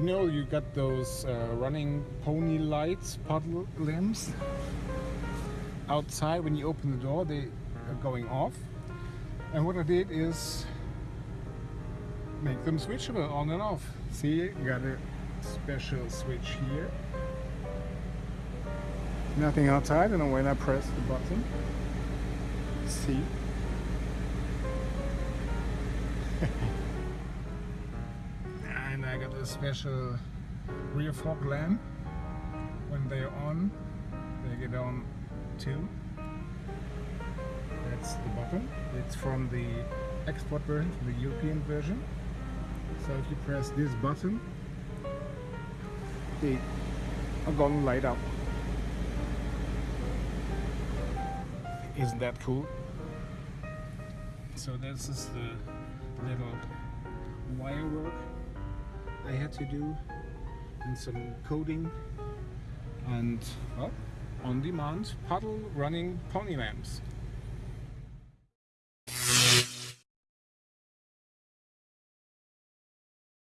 know you got those uh, running pony lights, puddle lamps outside when you open the door they are going off. And what I did is make them switchable on and off. See you got a special switch here. Nothing outside and when I press the button see I got a special rear fog lamp when they're on they get on too. That's the button it's from the export version from the European version. So if you press this button they are gonna light up. Isn't that cool? So this is the little wire work I had to do and some coding and well on demand puddle running pony lamps